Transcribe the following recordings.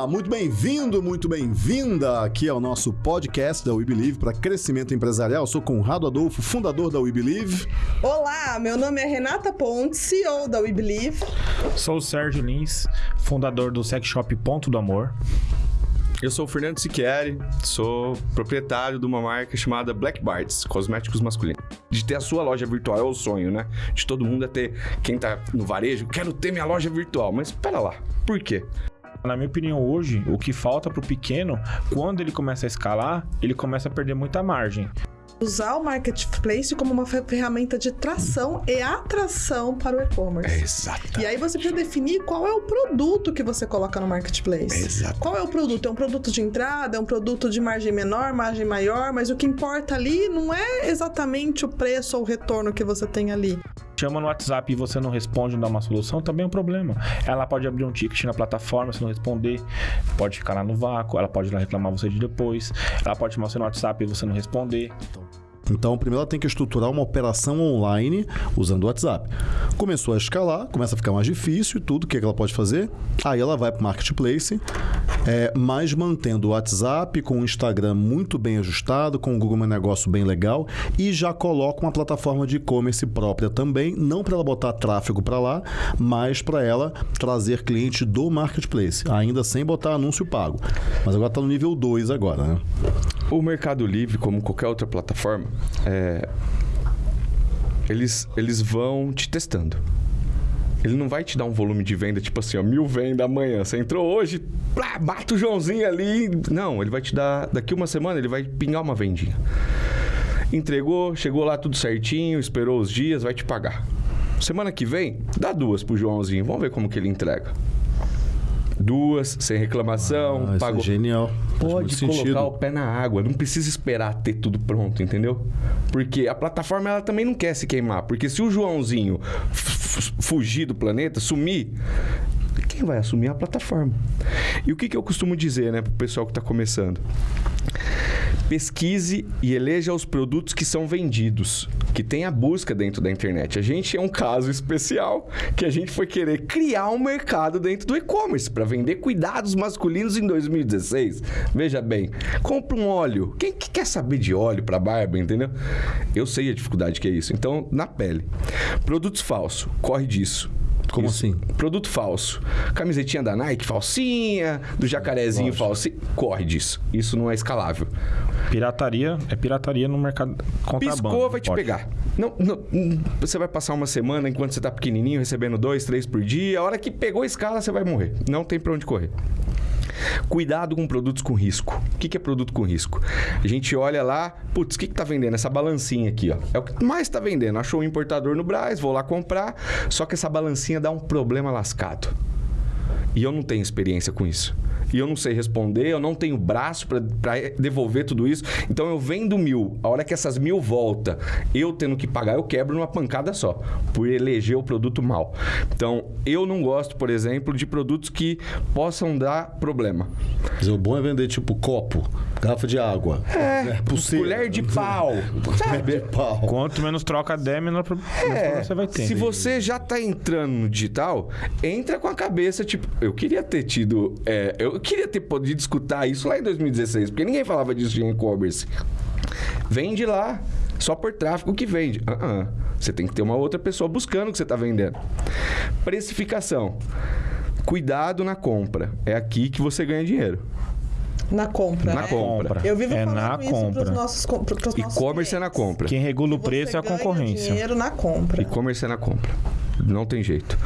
Olá, muito bem-vindo, muito bem-vinda aqui ao nosso podcast da We Believe para crescimento empresarial. Eu sou Conrado Adolfo, fundador da We Believe. Olá, meu nome é Renata Ponte, CEO da We Believe. Sou o Sérgio Lins, fundador do Sex Shop Ponto do Amor. Eu sou o Fernando Siqueri, sou proprietário de uma marca chamada Black Bards, cosméticos masculinos. De ter a sua loja virtual é o sonho, né? De todo mundo é ter, quem tá no varejo, quero ter minha loja virtual. Mas espera lá, por quê? Na minha opinião, hoje, o que falta pro pequeno, quando ele começa a escalar, ele começa a perder muita margem usar o marketplace como uma ferramenta de tração e atração para o e-commerce. É exato. E aí você precisa definir qual é o produto que você coloca no marketplace. É exato. Qual é o produto? É um produto de entrada, é um produto de margem menor, margem maior, mas o que importa ali não é exatamente o preço ou o retorno que você tem ali chama no WhatsApp e você não responde, não dá uma solução, também é um problema. Ela pode abrir um ticket na plataforma, se não responder, pode ficar lá no vácuo, ela pode ir lá reclamar você de depois, ela pode chamar você no WhatsApp e você não responder. Então, primeiro ela tem que estruturar uma operação online usando o WhatsApp. Começou a escalar, começa a ficar mais difícil e tudo, o que, é que ela pode fazer? Aí ela vai para o Marketplace, é, mas mantendo o WhatsApp com o Instagram muito bem ajustado, com o Google Meu Negócio bem legal e já coloca uma plataforma de e-commerce própria também, não para ela botar tráfego para lá, mas para ela trazer cliente do Marketplace, ainda sem botar anúncio pago. Mas agora está no nível 2 agora, né? O Mercado Livre, como qualquer outra plataforma, é, eles, eles vão te testando. Ele não vai te dar um volume de venda, tipo assim, ó, mil venda amanhã. Você entrou hoje, plá, bata o Joãozinho ali. Não, ele vai te dar. Daqui uma semana ele vai pingar uma vendinha. Entregou, chegou lá tudo certinho, esperou os dias, vai te pagar. Semana que vem, dá duas pro Joãozinho. Vamos ver como que ele entrega duas, sem reclamação. Ah, pagou. É genial. Pode colocar sentido. o pé na água, não precisa esperar ter tudo pronto, entendeu? Porque a plataforma ela também não quer se queimar. Porque se o Joãozinho fugir do planeta, sumir, quem vai assumir é a plataforma. E o que, que eu costumo dizer, né, pro pessoal que está começando? Pesquise e eleja os produtos que são vendidos, que tem a busca dentro da internet. A gente é um caso especial que a gente foi querer criar um mercado dentro do e-commerce para vender cuidados masculinos em 2016. Veja bem, compra um óleo. Quem que quer saber de óleo para barba, entendeu? Eu sei a dificuldade que é isso. Então, na pele. Produtos falsos, corre disso. Como Isso. assim? Produto falso. Camisetinha da Nike, falsinha, do jacarezinho falso. Corre disso. Isso não é escalável. Pirataria é pirataria no mercado contrabando. Piscou, vai te pode. pegar. Não, não, você vai passar uma semana enquanto você tá pequenininho, recebendo dois, três por dia. A hora que pegou a escala, você vai morrer. Não tem pra onde correr. Cuidado com produtos com risco. O que é produto com risco? A gente olha lá, putz, o que está vendendo? Essa balancinha aqui, ó. É o que mais está vendendo. Achou um importador no Braz, vou lá comprar, só que essa balancinha dá um problema lascado. E eu não tenho experiência com isso e eu não sei responder, eu não tenho braço para devolver tudo isso. Então eu vendo mil. A hora que essas mil volta, eu tendo que pagar, eu quebro numa pancada só, por eleger o produto mal. Então eu não gosto, por exemplo, de produtos que possam dar problema. Mas o bom é vender tipo copo, garrafa de água, é, é colher de pau. Sabe? pau. Quanto menos troca der, menor problema é, você vai ter. Se você já está entrando no digital, entra com a cabeça, tipo, eu queria ter tido. É, eu eu queria ter podido escutar isso lá em 2016, porque ninguém falava disso em e-commerce. Vende lá, só por tráfego que vende. Uh -uh. Você tem que ter uma outra pessoa buscando o que você está vendendo. Precificação. Cuidado na compra. É aqui que você ganha dinheiro. Na compra. Na compra. Eu vivo é falando na isso compra. pros nossos, pros E-commerce é na compra. Quem regula o preço é a concorrência. dinheiro na compra. E-commerce é na compra. Não tem jeito.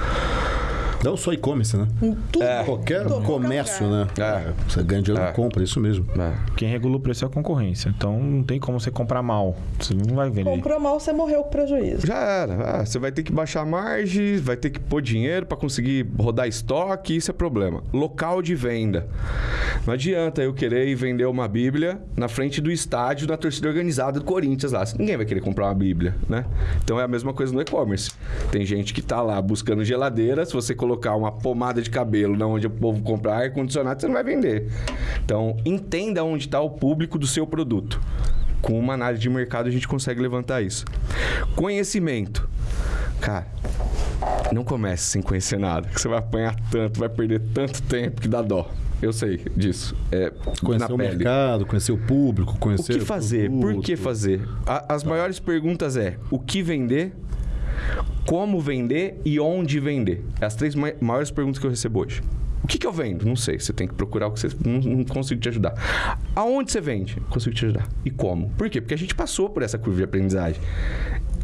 Não só e-commerce, né? Tudo. É. Qualquer Tudo. comércio, né? É. Você ganha dinheiro é. compra, isso mesmo. É. Quem regula o preço é a concorrência. Então não tem como você comprar mal. Você não vai vender. Comprou mal, você morreu com prejuízo. Já era. Ah, você vai ter que baixar a margem, vai ter que pôr dinheiro para conseguir rodar estoque, isso é problema. Local de venda. Não adianta eu querer ir vender uma Bíblia na frente do estádio da torcida organizada do Corinthians lá. Ninguém vai querer comprar uma Bíblia, né? Então é a mesma coisa no e-commerce. Tem gente que tá lá buscando geladeira, se você colocar colocar uma pomada de cabelo na onde o povo compra ar-condicionado, você não vai vender. Então, entenda onde está o público do seu produto. Com uma análise de mercado, a gente consegue levantar isso. Conhecimento. Cara, não comece sem conhecer nada, que você vai apanhar tanto, vai perder tanto tempo que dá dó. Eu sei disso. É, Conhecer o pele. mercado, conhecer o público, O conhecer. que fazer? Por produto. que fazer? A- as maiores perguntas é o que vender, como vender e onde vender. É as três mai- maiores perguntas que eu recebo hoje. O que, que eu vendo? Não sei. Você tem que procurar o que você. Não, não consigo te ajudar. Aonde você vende? Consigo te ajudar. E como? Por quê? Porque a gente passou por essa curva de aprendizagem.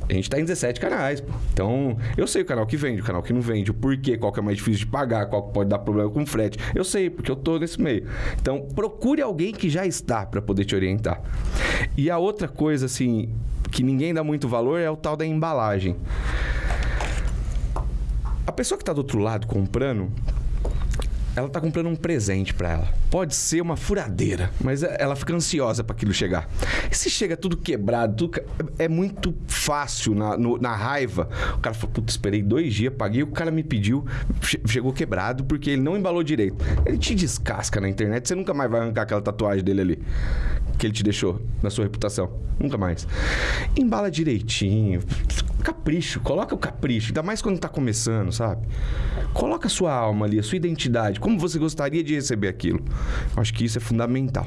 A gente tá em 17 canais, pô. Então, eu sei o canal que vende, o canal que não vende, o porquê, qual que é mais difícil de pagar, qual que pode dar problema com frete. Eu sei, porque eu tô nesse meio. Então, procure alguém que já está para poder te orientar. E a outra coisa, assim, que ninguém dá muito valor é o tal da embalagem. A pessoa que tá do outro lado comprando, ela tá comprando um presente para ela. Pode ser uma furadeira, mas é- ela fica ansiosa para aquilo chegar. E se chega tudo quebrado, tudo é muito fácil na, no- na raiva. O cara fala, puta, esperei dois dias, paguei, o cara me pediu, che- chegou quebrado porque ele não embalou direito. Ele te descasca na internet, você nunca mais vai arrancar aquela tatuagem dele ali. Que ele te deixou na sua reputação. Nunca mais. Embala direitinho. Capricho, coloca o capricho. Ainda mais quando tá começando, sabe? Coloca a sua alma ali, a sua identidade. Como você gostaria de receber aquilo. Acho que isso é fundamental.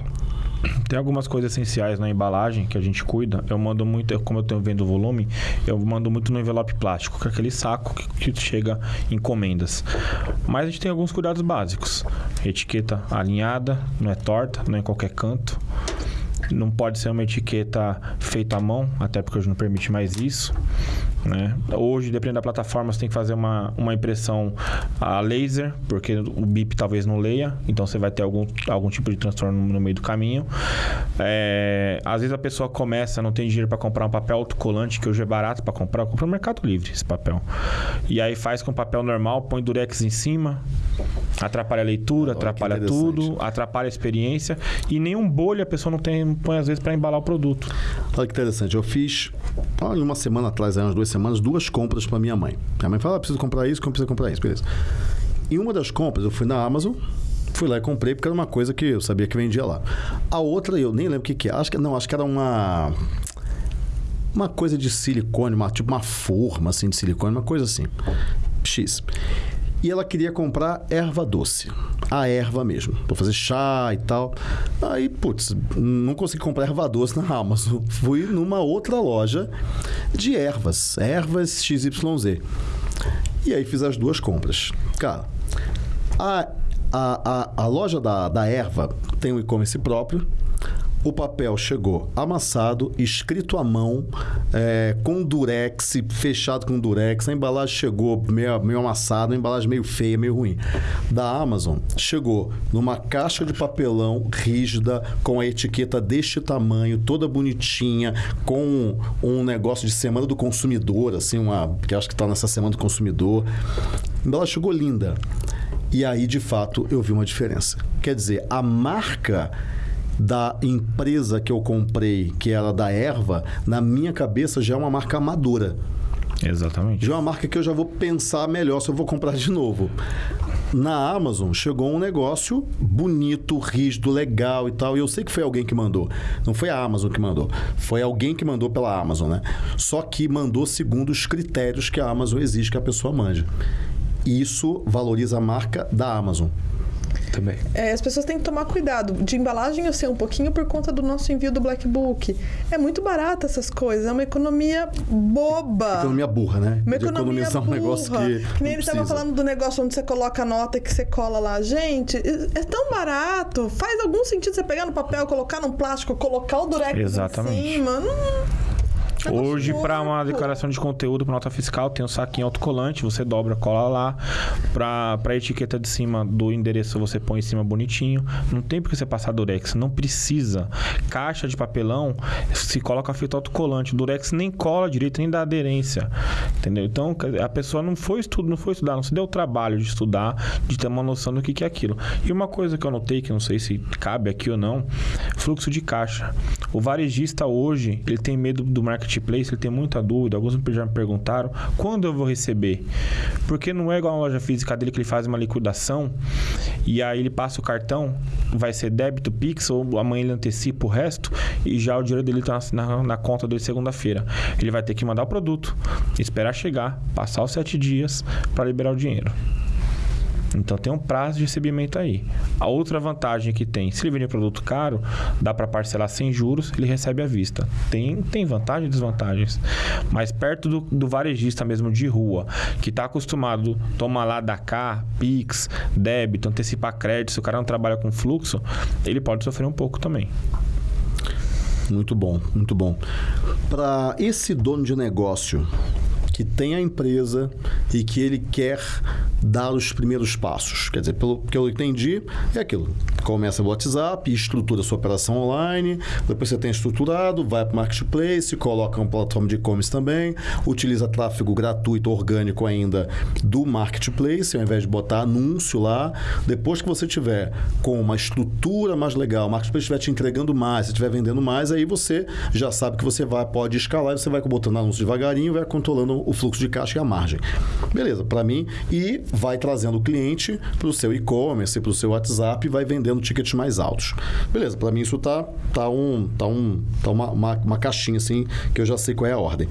Tem algumas coisas essenciais na embalagem que a gente cuida. Eu mando muito, eu- como eu tenho vendo o volume, eu mando muito no envelope plástico, que é aquele saco que, que chega encomendas. Mas a gente tem alguns cuidados básicos. Etiqueta alinhada, não é torta, não é em qualquer canto. Não pode ser uma etiqueta feita à mão, até porque hoje não permite mais isso. Né? Hoje, dependendo da plataforma, você tem que fazer uma, uma impressão a laser, porque o BIP talvez não leia, então você vai ter algum, algum tipo de transtorno no meio do caminho. É, às vezes a pessoa começa, não tem dinheiro para comprar um papel autocolante, que hoje é barato para comprar, compra no Mercado Livre esse papel. E aí faz com papel normal, põe durex em cima, atrapalha a leitura, Olha atrapalha tudo, atrapalha a experiência e nenhum bolho a pessoa não tem, põe às vezes para embalar o produto. Olha que interessante. Eu fiz, uma semana atrás, umas duas semanas, duas compras para minha mãe. Minha mãe fala: ah, preciso comprar isso, preciso comprar isso, beleza. Em uma das compras, eu fui na Amazon, fui lá e comprei, porque era uma coisa que eu sabia que vendia lá. A outra, eu nem lembro o que, que é. Acho que, não, acho que era uma. Uma coisa de silicone, uma, tipo uma forma assim de silicone, uma coisa assim. X. E ela queria comprar erva doce. A erva mesmo. Pra fazer chá e tal. Aí, putz, não consegui comprar erva doce na Amazon. Fui numa outra loja de ervas. Ervas XYZ. E aí fiz as duas compras. Cara, a, a, a, a loja da, da erva tem um e-commerce próprio. O papel chegou amassado, escrito à mão, é, com durex, fechado com durex. A embalagem chegou meio, meio amassada, a embalagem meio feia, meio ruim. Da Amazon, chegou numa caixa de papelão rígida, com a etiqueta deste tamanho, toda bonitinha, com um negócio de semana do consumidor, assim, uma, que acho que está nessa semana do consumidor. A embalagem chegou linda. E aí, de fato, eu vi uma diferença. Quer dizer, a marca da empresa que eu comprei, que era da erva, na minha cabeça já é uma marca amadora. Exatamente. Já é uma marca que eu já vou pensar melhor se eu vou comprar de novo. Na Amazon chegou um negócio bonito, rígido, legal e tal. E eu sei que foi alguém que mandou. Não foi a Amazon que mandou. Foi alguém que mandou pela Amazon, né? Só que mandou segundo os critérios que a Amazon exige que a pessoa mande. Isso valoriza a marca da Amazon. Também. É, as pessoas têm que tomar cuidado. De embalagem eu sei um pouquinho por conta do nosso envio do Black Book. É muito barato essas coisas, é uma economia boba. Economia burra, né? Uma De economia economizar um burra. negócio que. nem não ele estava falando do negócio onde você coloca a nota que você cola lá. Gente, é tão barato. Faz algum sentido você pegar no papel, colocar num plástico, colocar o durex Exatamente. em cima. Não... Negócio Hoje, para uma declaração de conteúdo para nota fiscal, tem um saquinho autocolante, você dobra, cola lá. Para a etiqueta de cima do endereço, você põe em cima bonitinho. Não tem por que você passar durex, não precisa. Caixa de papelão, se coloca fita autocolante. O durex nem cola direito, nem dá aderência. Entendeu? Então, a pessoa não foi, estudo, não foi estudar, não se deu o trabalho de estudar, de ter uma noção do que que é aquilo. E uma coisa que eu notei, que não sei se cabe aqui ou não, fluxo de caixa. O varejista hoje, ele tem medo do marketplace, ele tem muita dúvida. Alguns já me perguntaram quando eu vou receber. Porque não é igual a loja física dele que ele faz uma liquidação e aí ele passa o cartão, vai ser débito, Pix, ou amanhã ele antecipa o resto e já o dinheiro dele está na, na conta dele segunda-feira. Ele vai ter que mandar o produto, esperar chegar, passar os sete dias para liberar o dinheiro. Então tem um prazo de recebimento aí. A outra vantagem que tem, se ele vender produto caro, dá para parcelar sem juros, ele recebe à vista. Tem, tem vantagens e desvantagens. Mas perto do, do varejista mesmo de rua, que está acostumado tomar lá da cá, Pix, débito, antecipar crédito, se o cara não trabalha com fluxo, ele pode sofrer um pouco também. Muito bom, muito bom. Para esse dono de negócio que tem a empresa e que ele quer dar os primeiros passos. Quer dizer, pelo que eu entendi, é aquilo. Começa o WhatsApp, estrutura sua operação online, depois você tem estruturado, vai para o marketplace, coloca uma plataforma de e-commerce também, utiliza tráfego gratuito, orgânico ainda do marketplace, ao invés de botar anúncio lá. Depois que você tiver com uma estrutura mais legal, o marketplace estiver te entregando mais, estiver vendendo mais, aí você já sabe que você vai, pode escalar, você vai botando anúncio devagarinho, vai controlando o fluxo de caixa e a margem. Beleza, para mim, e vai trazendo o cliente para o seu e-commerce, para o seu WhatsApp e vai vendendo tickets mais altos. Beleza, para mim isso tá, tá, um, tá, um, tá uma, uma, uma caixinha assim que eu já sei qual é a ordem.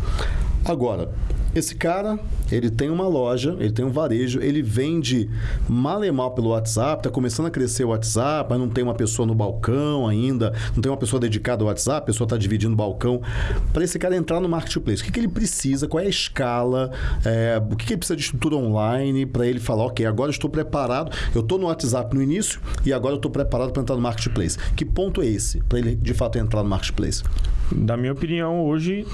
Agora, esse cara, ele tem uma loja, ele tem um varejo, ele vende mal e mal pelo WhatsApp, está começando a crescer o WhatsApp, mas não tem uma pessoa no balcão ainda, não tem uma pessoa dedicada ao WhatsApp, a pessoa está dividindo o balcão. Para esse cara entrar no marketplace, o que, que ele precisa, qual é a escala, é, o que, que ele precisa de estrutura online para ele falar, ok, agora eu estou preparado, eu estou no WhatsApp no início e agora eu estou preparado para entrar no marketplace. Que ponto é esse para ele de fato entrar no marketplace? Da minha opinião, hoje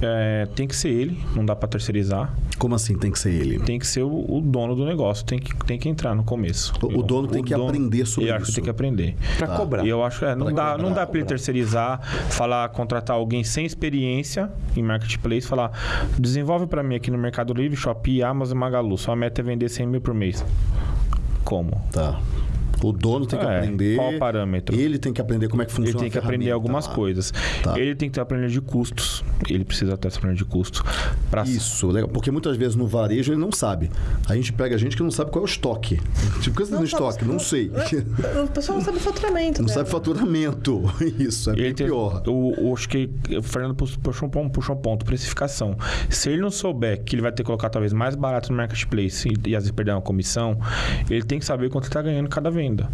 é, tem que ser ele, não dá para terceirizar. Como assim tem que ser ele? Tem que ser o, o, dono do negócio, tem que, tem que entrar no começo. O, o dono tem que dono, aprender sobre eu isso. Eu acho que tem que aprender. Para tá. cobrar. E eu acho que é, não, pra dá, cobrar, não dá para ele terceirizar, falar, contratar alguém sem experiência em marketplace, falar, desenvolve para mim aqui no Mercado Livre, Shopee, Amazon, Magalu. Sua meta é vender 100 mil por mês. Como? Tá. O dono tem que é, aprender. Qual o parâmetro? Ele tem que aprender como é que funciona. Ele tem que aprender algumas lá. coisas. Tá. Ele tem que ter a planilha de custos. Ele precisa ter essa planilha de custos. Pra... Isso, legal. Porque muitas vezes no varejo ele não sabe. A gente pega gente que não sabe qual é o estoque. Tipo, o que você tem estoque? Não sei. O pessoal não sabe faturamento. Não sabe faturamento. Isso, é bem pior. O, o, acho que o Fernando puxou um, ponto, puxou um ponto, precificação. Se ele não souber que ele vai ter que colocar talvez mais barato no marketplace e, e às vezes perder uma comissão, ele tem que saber quanto ele está ganhando cada venda venda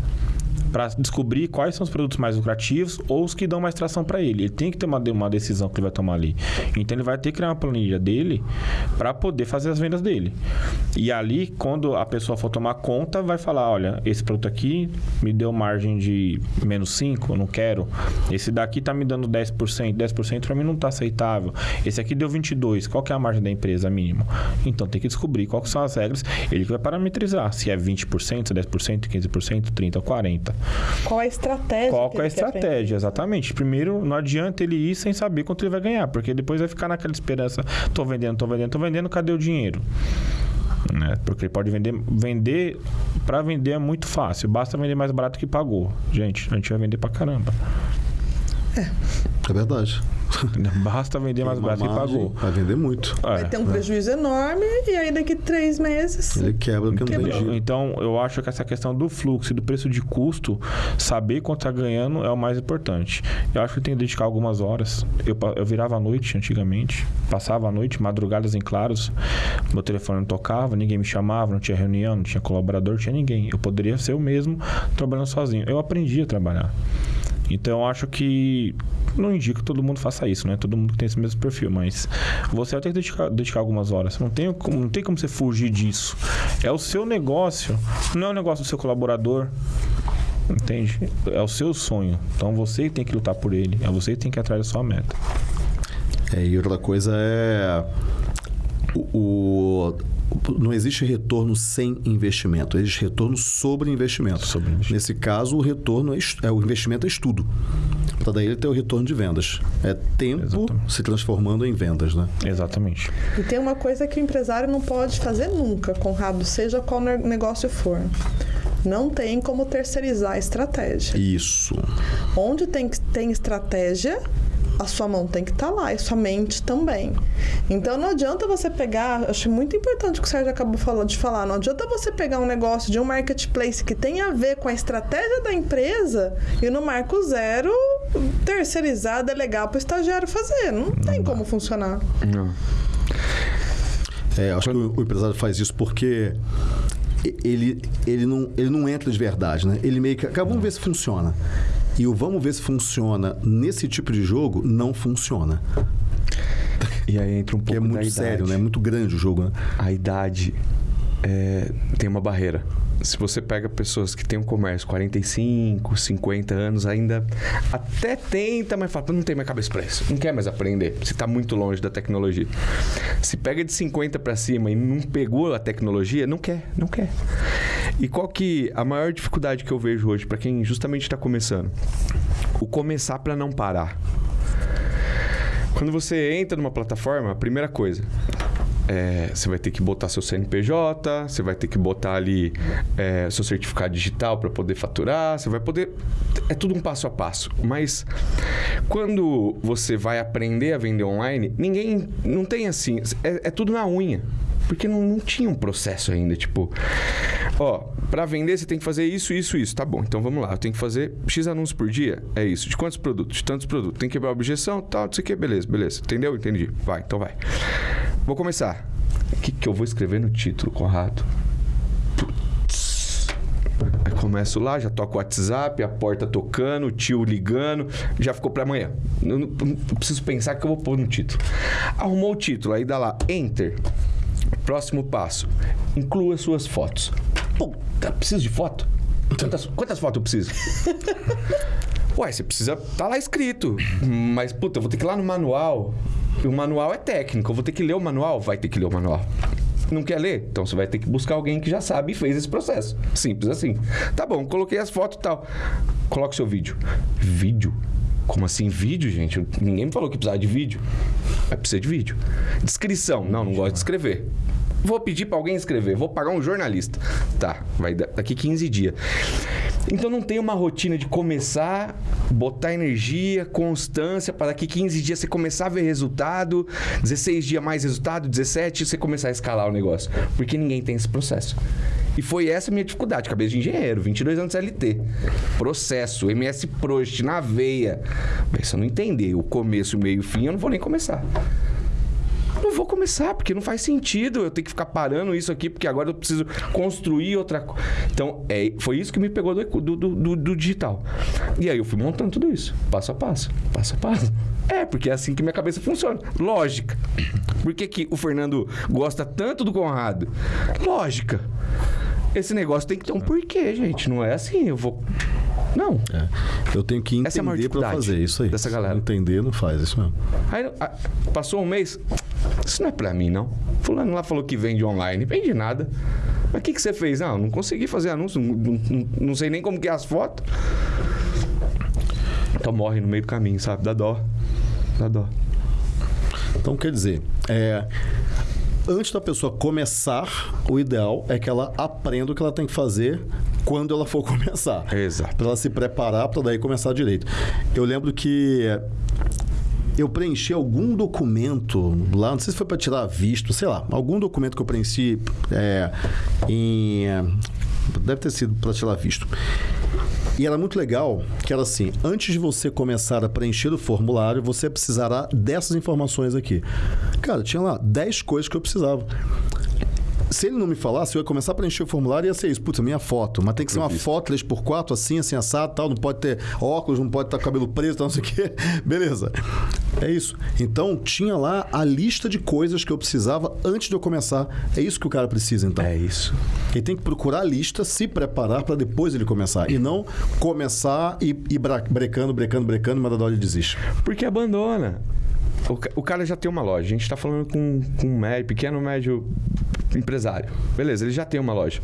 para descobrir quais são os produtos mais lucrativos ou os que dão mais tração para ele. Ele tem que ter uma, uma decisão que ele vai tomar ali. Então ele vai ter que criar uma planilha dele para poder fazer as vendas dele. E ali, quando a pessoa for tomar conta, vai falar: olha, esse produto aqui me deu margem de menos 5, eu não quero. Esse daqui tá me dando 10%, 10% para mim não tá aceitável. Esse aqui deu 22, qual que é a margem da empresa mínimo? Então tem que descobrir quais são as regras. Ele vai parametrizar se é 20%, 10%, 15%, 30% ou 40%. Qual é a estratégia? Qual é a estratégia, exatamente. Primeiro, não adianta ele ir sem saber quanto ele vai ganhar, porque depois vai ficar naquela esperança: tô vendendo, tô vendendo, tô vendendo, cadê o dinheiro? Né? Porque ele pode vender. Vender. Para vender é muito fácil. Basta vender mais barato que pagou. Gente, a gente vai vender pra caramba. É. É verdade. Basta vender mais barato e pagou. Vai vender muito. É. Vai ter um prejuízo enorme e aí daqui três meses. Ele quebra o que não tem Então, eu acho que essa questão do fluxo e do preço de custo, saber quanto está ganhando é o mais importante. Eu acho que tem que dedicar algumas horas. Eu, eu virava à noite antigamente, passava a noite, madrugadas em claros, meu telefone não tocava, ninguém me chamava, não tinha reunião, não tinha colaborador, não tinha ninguém. Eu poderia ser eu mesmo trabalhando sozinho. Eu aprendi a trabalhar. Então eu acho que não indico que todo mundo faça isso, né? Todo mundo tem esse mesmo perfil, mas você vai ter que dedicar, dedicar algumas horas. Não tem, como, não tem como você fugir disso. É o seu negócio, não é o negócio do seu colaborador. Entende? É o seu sonho. Então você tem que lutar por ele. É você que tem que ir atrás da sua meta. É, e outra coisa é o não existe retorno sem investimento, existe retorno sobre investimento. Sobre investimento. Nesse caso, o retorno é, é o investimento é estudo. Para daí ele ter o retorno de vendas. É tempo Exatamente. se transformando em vendas, né? Exatamente. E tem uma coisa que o empresário não pode fazer nunca, Conrado, seja qual negócio for. Não tem como terceirizar a estratégia. Isso. Onde tem, tem estratégia, a sua mão tem que estar tá lá e sua mente também. Então não adianta você pegar, acho muito importante o que o Sérgio acabou de falar, não adianta você pegar um negócio de um marketplace que tem a ver com a estratégia da empresa e no marco zero terceirizar, delegar para o estagiário fazer. Não, não tem dá. como funcionar. Não. É, acho que o, o empresário faz isso porque ele, ele, não, ele não entra de verdade, né? Ele meio que. Cara, vamos ver se funciona. E o vamos ver se funciona nesse tipo de jogo não funciona. E aí entra um Porque pouco é da muito sério, né? É muito grande o jogo, né? A idade é, tem uma barreira. Se você pega pessoas que têm um comércio 45, 50 anos, ainda até tenta, mas fala, "Pô, não tem mais cabeça pra isso. Não quer mais aprender. Você tá muito longe da tecnologia. Se pega de 50 pra cima e não pegou a tecnologia, não quer, não quer. E qual que a maior dificuldade que eu vejo hoje pra quem justamente está começando? O começar pra não parar. Quando você entra numa plataforma, a primeira coisa, é, você vai ter que botar seu CNPJ, você vai ter que botar ali é, seu certificado digital para poder faturar, você vai poder. É tudo um passo a passo. Mas quando você vai aprender a vender online, ninguém. Não tem assim. É, é tudo na unha. Porque não, não tinha um processo ainda. Tipo, ó, para vender você tem que fazer isso, isso, isso. Tá bom, então vamos lá. Eu tenho que fazer X anúncios por dia. É isso. De quantos produtos? De tantos produtos. Tem que quebrar a objeção, tal, não sei o que. Beleza, beleza. Entendeu? Entendi. Vai, então vai. Vou começar. O que, que eu vou escrever no título, Conrado? Aí começo lá, já toco o WhatsApp, a porta tocando, o tio ligando, já ficou pra amanhã. Eu não, não preciso pensar que eu vou pôr no título. Arrumou o título, aí dá lá, Enter. Próximo passo, inclua suas fotos. Puta, preciso de foto? Quantas, quantas fotos eu preciso? Ué, você precisa. Tá lá escrito. Mas, puta, eu vou ter que ir lá no manual. O manual é técnico. Eu vou ter que ler o manual? Vai ter que ler o manual. Não quer ler? Então você vai ter que buscar alguém que já sabe e fez esse processo. Simples assim. Tá bom, coloquei as fotos e tal. Coloca o seu vídeo. Vídeo? Como assim vídeo, gente? Ninguém me falou que precisava de vídeo. Vai precisar de vídeo. Descrição. Não, não gosto de escrever. Vou pedir pra alguém escrever. Vou pagar um jornalista. Tá, vai da- daqui 15 dias. Então não tem uma rotina de começar, botar energia, constância, para daqui 15 dias você começar a ver resultado, 16 dias mais resultado, 17 você começar a escalar o negócio. Porque ninguém tem esse processo. E foi essa a minha dificuldade. Cabeça de engenheiro, 22 anos de CLT. Processo, MS Prost na veia. Mas se eu não entender o começo, o meio e o fim, eu não vou nem começar. Não vou começar, porque não faz sentido eu ter que ficar parando isso aqui, porque agora eu preciso construir outra coisa. Então, é, foi isso que me pegou do, do, do- do digital. E aí eu fui montando tudo isso, passo a passo, passo a passo. É, porque é assim que minha cabeça funciona. Lógica. Por que, que o Fernando gosta tanto do Conrado? Lógica. Esse negócio tem que ter um porquê, gente. Não é assim, eu vou. Não. É. Eu tenho que é entender pra dificuldade fazer isso aí. dessa Se galera. não entender, não faz isso mesmo. Aí ah, passou um mês. Isso não é pra mim, não. Fulano lá falou que vende online. Vende nada. Mas o que, que você fez? Não, não consegui fazer anúncio. Não, não- não sei nem como que é as fotos. Então morre no meio do caminho, sabe? Dá dó. Dá dó. Então, quer dizer, é, antes da pessoa começar, o ideal é que ela aprenda o que ela tem que fazer quando ela for começar. Exato. Para ela se preparar para daí começar direito. Eu lembro que eu preenchi algum documento lá, não sei se foi para tirar visto, sei lá, algum documento que eu preenchi é, em. Deve ter sido para tirar visto. E era muito legal que era assim: antes de você começar a preencher o formulário, você precisará dessas informações aqui. Cara, tinha lá 10 coisas que eu precisava. Se ele não me falasse, eu ia começar a preencher o formulário e ia ser isso. Putz, a minha foto. Mas tem que ser uma foto 3x4, assim, assim, assado, tal. Não pode ter óculos, não pode estar com o cabelo preso, tal, não sei o quê. Beleza. É isso. Então, tinha lá a lista de coisas que eu precisava antes de eu começar. É isso que o cara precisa, então. É isso. Ele tem que procurar a lista, se preparar para depois ele começar. E não começar e ir bra- brecando, brecando, brecando, mas da hora ele desiste. Porque abandona. O, ca- o cara já tem uma loja. A gente tá falando com, com um médio, pequeno, médio empresário. Beleza, ele já tem uma loja.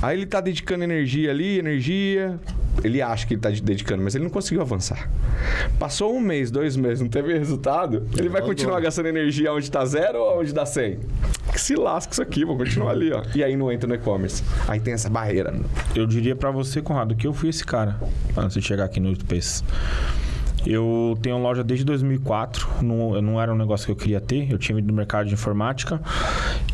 Aí ele tá dedicando energia ali, energia. Ele acha que ele tá de- dedicando, mas ele não conseguiu avançar. Passou um mês, dois meses, não teve resultado. Ele vai continuar gastando energia onde tá zero ou onde dá 100? Que se lasca isso aqui, vou continuar ali, ó. E aí não entra no e-commerce. Aí tem essa barreira. Eu diria pra você, Conrado, que eu fui esse cara antes de chegar aqui no Space. Eu tenho loja desde 2004, não, não era um negócio que eu queria ter, eu tinha vindo do mercado de informática.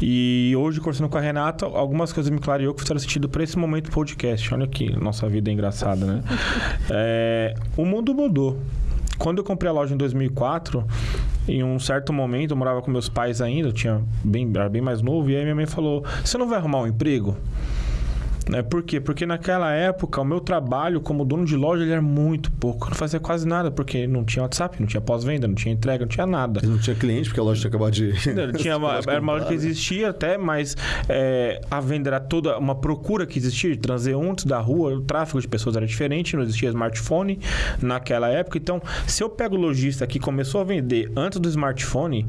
E hoje, conversando com a Renata, algumas coisas me clareou que fizeram sentido para esse momento podcast. Olha que nossa vida é engraçada, né? É, o mundo mudou. Quando eu comprei a loja em 2004, em um certo momento, eu morava com meus pais ainda, eu tinha bem, era bem mais novo, e aí minha mãe falou: Você não vai arrumar um emprego? Né? Por quê? Porque naquela época o meu trabalho como dono de loja ele era muito pouco. Eu não fazia quase nada, porque não tinha WhatsApp, não tinha pós-venda, não tinha entrega, não tinha nada. Não tinha cliente, porque a loja tinha acabado de. Não, tinha uma, era uma loja que existia até, mas é, a venda era toda uma procura que existia de transeuntes da rua, o tráfego de pessoas era diferente, não existia smartphone naquela época. Então, se eu pego o lojista que começou a vender antes do smartphone,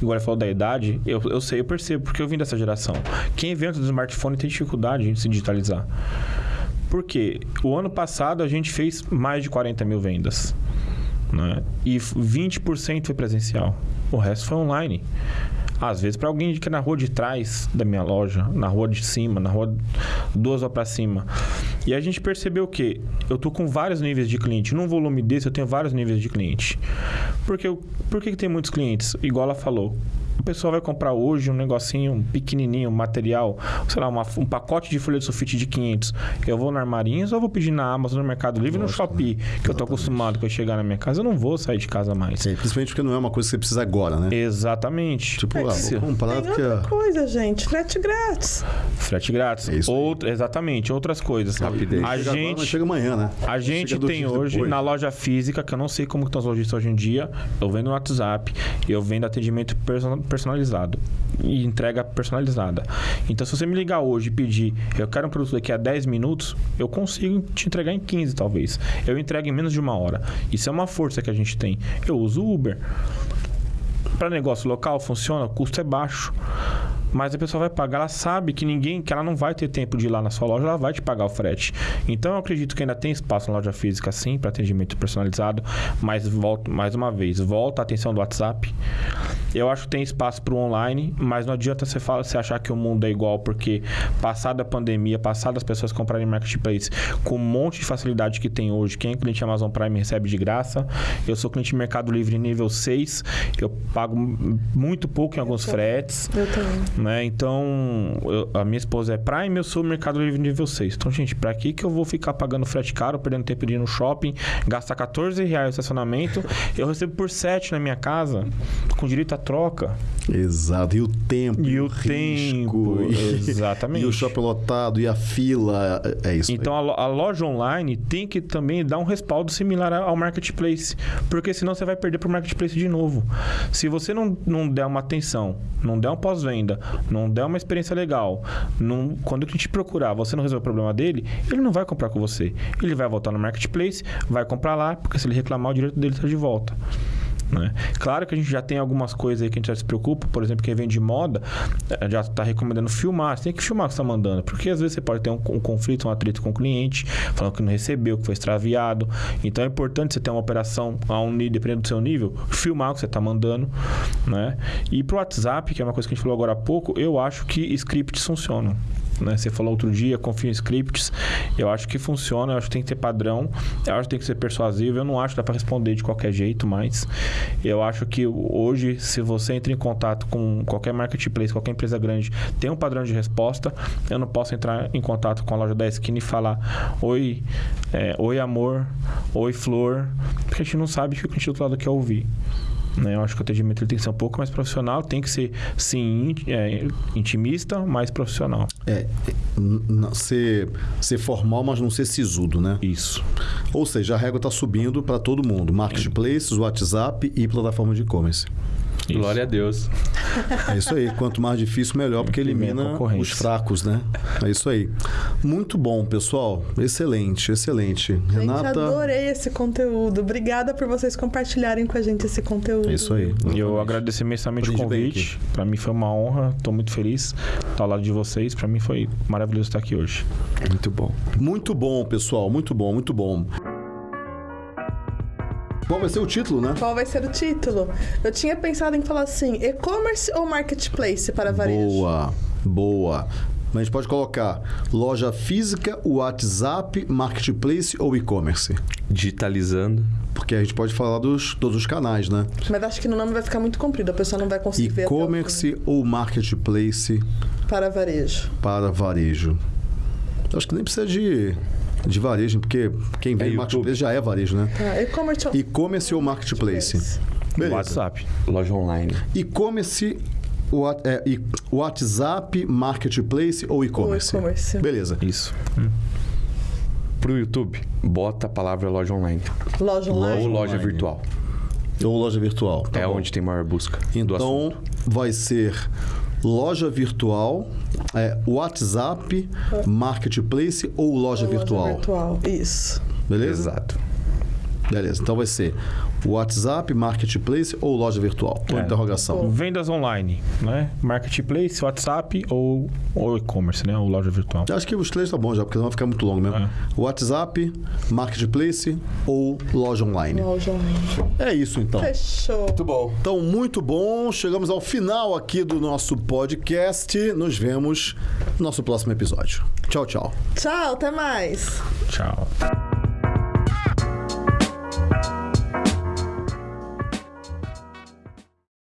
agora falou da idade, eu, eu sei, eu percebo, porque eu vim dessa geração. Quem vem antes do smartphone tem dificuldade em se digitalizar. Por quê? O ano passado a gente fez mais de 40 mil vendas. Né? E 20% foi presencial. O resto foi online. Às vezes, para alguém que é na rua de trás da minha loja, na rua de cima, na rua duas para cima. E a gente percebeu que eu tô com vários níveis de cliente. Num volume desse, eu tenho vários níveis de cliente. Porque eu- por que, que tem muitos clientes? Igual ela falou. A pessoa vai comprar hoje um negocinho um pequenininho, um material, sei lá, uma- um pacote de folha de sulfite de 500. Eu vou no Armarinhos ou eu vou pedir na Amazon, no Mercado Livre, no Lógico, Shopee, que eu tô acostumado com eu chegar na minha casa. Eu não vou sair de casa mais. Sim, principalmente porque não é uma coisa que você precisa agora, né? Exatamente. Tipo, ah, se- vou comprar Tem porque. outra coisa, gente. Frete grátis. Frete grátis. É isso exatamente, outras coisas. Rapidez. A Chega agora, gente, chega amanhã, né? a gente tem hoje depois. na loja física, que eu não sei como estão os lojistas hoje em dia, eu vendo no WhatsApp, eu vendo atendimento perso- personalizado e entrega personalizada. Então, se você me ligar hoje e pedir, eu quero um produto daqui a 10 minutos, eu consigo te entregar em 15, talvez. Eu entrego em menos de uma hora. Isso é uma força que a gente tem. Eu uso Uber. Para negócio local funciona, o custo é baixo. Mas a pessoa vai pagar, ela sabe que ninguém, que ela não vai ter tempo de ir lá na sua loja, ela vai te pagar o frete. Então eu acredito que ainda tem espaço na loja física sim para atendimento personalizado, mas volto mais uma vez, volta a atenção do WhatsApp. Eu acho que tem espaço para o online, mas não adianta você, fala, você achar que o mundo é igual, porque passada a pandemia, passada as pessoas comprarem marketplace com um monte de facilidade que tem hoje, quem é cliente Amazon Prime recebe de graça. Eu sou cliente Mercado Livre nível 6, eu pago muito pouco em alguns fretes. Eu também. Né? Então, eu- a minha esposa é Prime, eu sou Mercado Livre nível 6. Então, gente, pra que que eu vou ficar pagando frete caro, perdendo tempo de ir no shopping, gastar 14 reais no estacionamento? eu recebo por 7 na minha casa, com direito à troca. Exato. E o tempo. E o tempo, exatamente. E o shopping lotado, e a fila. É é isso. Então, a, lo- a loja online tem que também dar um respaldo similar ao marketplace, porque senão você vai perder para o marketplace de novo. Se você não, não der uma atenção, não der um pós-venda, não der uma experiência legal, não, quando a gente procurar, você não resolver o problema dele, ele não vai comprar com você. Ele vai voltar no marketplace, vai comprar lá, porque se ele reclamar, o direito dele está de volta. Né? Claro que a gente já tem algumas coisas aí que a gente já se preocupa, por exemplo, quem vende moda eh, já está recomendando filmar. Você tem que filmar o que está mandando, porque às vezes você pode ter um, um conflito, um atrito com o cliente, falando que não recebeu, que foi extraviado. Então é importante você ter uma operação a um nível, dependendo do seu nível, filmar o que você está mandando. Né? E pro WhatsApp, que é uma coisa que a gente falou agora há pouco, eu acho que scripts funcionam. Né? Você falou outro dia, confio em scripts. Eu acho que funciona, eu acho que tem que ter padrão, eu acho que tem que ser persuasivo. Eu não acho que dá para responder de qualquer jeito, mas eu acho que hoje, se você entra em contato com qualquer marketplace, qualquer empresa grande, tem um padrão de resposta. Eu não posso entrar em contato com a loja da esquina e falar: Oi, é, oi amor, oi flor, porque a gente não sabe o que o cliente do outro lado quer ouvir. Né? Eu acho que o atendimento tem que ser um pouco mais profissional, tem que ser, sim, é, intimista, mas profissional. É, é, ser, ser formal, mas não ser sisudo, né? Isso. Ou seja, a régua está subindo para todo mundo. Marketplaces, WhatsApp e plataforma de e-commerce. Isso. Glória a Deus. É isso aí. Quanto mais difícil, melhor, porque elimina os fracos, né? É isso aí. Muito bom, pessoal. Excelente, excelente. Gente, Renata. adorei esse conteúdo. Obrigada por vocês compartilharem com a gente esse conteúdo. É isso aí. E eu agradeço imensamente o convite. Para mim foi uma honra, estou muito feliz estar ao lado de vocês. Para mim foi maravilhoso estar aqui hoje. Muito bom. Muito bom, pessoal. Muito bom, muito bom. Qual vai ser o título, né? Qual vai ser o título? Eu tinha pensado em falar assim: e-commerce ou marketplace para varejo? Boa, boa. Mas a gente pode colocar loja física, WhatsApp, marketplace ou e-commerce. Digitalizando. Porque a gente pode falar dos todos os canais, né? Mas acho que no nome vai ficar muito comprido, a pessoa não vai conseguir ver até o E-commerce ou marketplace para varejo. para varejo. Acho que nem precisa de, de varejo, porque quem vem É marketplace já é varejo, né? Tá, e-commerce ou E-commerce ou marketplace? Beleza. WhatsApp. Loja online. E-commerce What- é, e- WhatsApp, Marketplace ou e-commerce? E-commerce. Beleza. Isso. Pro YouTube, bota a palavra loja online. Loja online. Ou loja online. virtual. Ou loja virtual. tá é bom. onde tem maior busca. Então, vai ser loja virtual, é, WhatsApp, Marketplace ou loja, virtual. Loja virtual. Isso. Beleza? Exato. Beleza. Então vai ser WhatsApp, Marketplace ou loja virtual? Ou É. interrogação. Vendas online, né? Marketplace, WhatsApp ou, ou e-commerce, né? Ou loja virtual. Acho que os três tá bom já, porque não vai ficar muito longo mesmo. É. WhatsApp, Marketplace ou loja online. Loja online. É isso então. Fechou. Muito bom. Então, muito bom. Chegamos ao final aqui do nosso podcast. Nos vemos no nosso próximo episódio. Tchau, tchau. Tchau, até mais. Tchau.